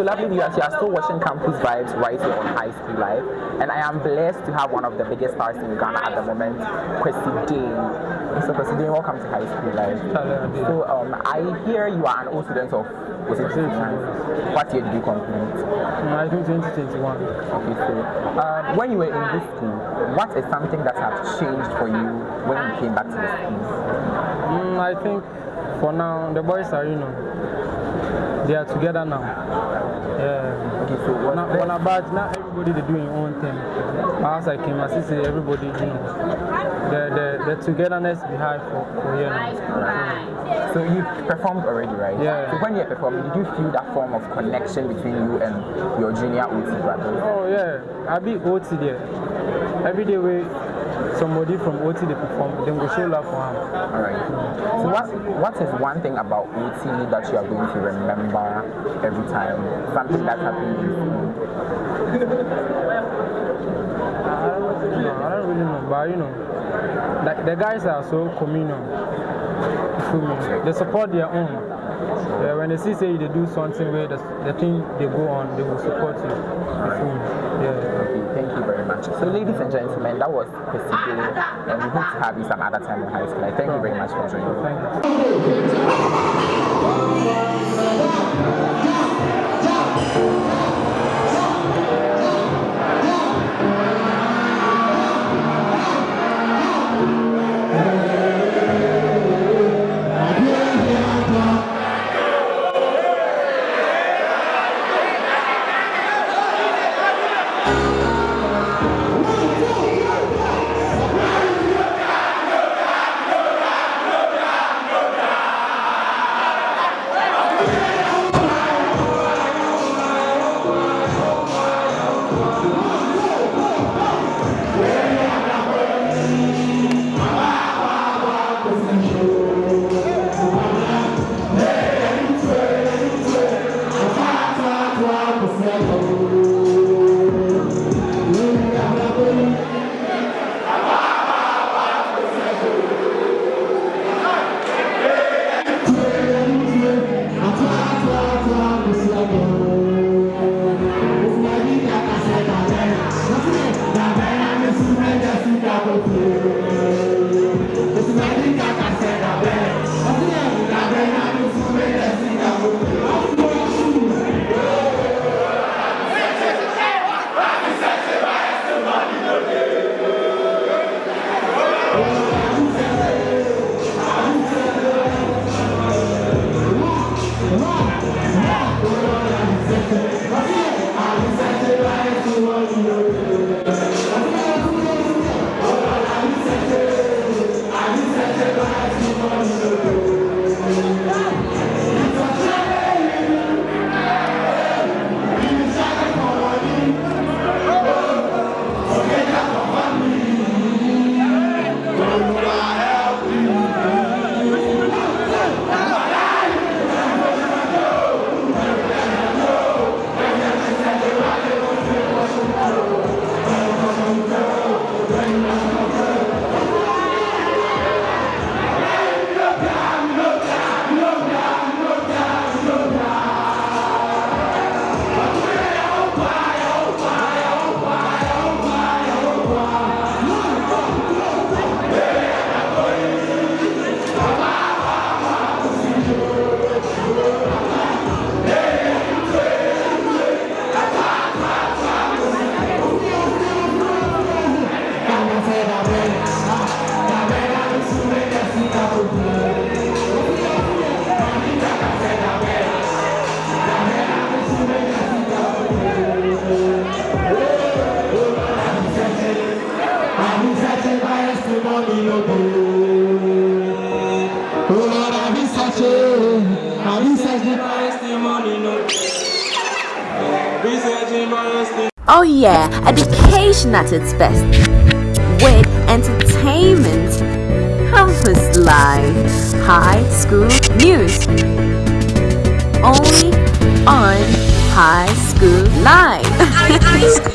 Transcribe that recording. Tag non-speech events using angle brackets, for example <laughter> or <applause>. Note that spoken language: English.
lovely viewers, you are still watching Campus Vibes right here on High School Live, and I am blessed to have one of the biggest stars in Ghana at the moment, Kwesi Dane. Mr. Kwesi Dane, welcome to High School Live. So, um, I hear you are an old student of was it What year did you complete? Mm, I think 2021. Okay, so um, when you were in this school, what is something that has changed for you when you came back to the school? Mm, I think for now the boys are you know they are together now. Yeah. Okay, so what now, about now everybody they doing own thing. As I came, I see everybody, you know, the the, the togetherness behind for, for now. So you performed already, right? Yeah. So when you performed, did you feel that form of connection between you and your junior OT brothers? Oh yeah, I be OT there. Every day we somebody from OT they perform, then go show love for him. All right. So what what is one thing about OT that you are going to remember every time? Something that happened in I don't really know. I don't really know, but you know, the, the guys are so communal. You feel me? They support their own. Yeah, when they see say they do something where the, the thing they go on, they will support you. yeah. Okay, thank you very much. So ladies and gentlemen, that was Kwesi and we hope to have you some other time in high school. Thank you very much for joining. Thank you. Oh yeah, education at its best. With entertainment, campus life, high school news. Only on High School Live. <laughs>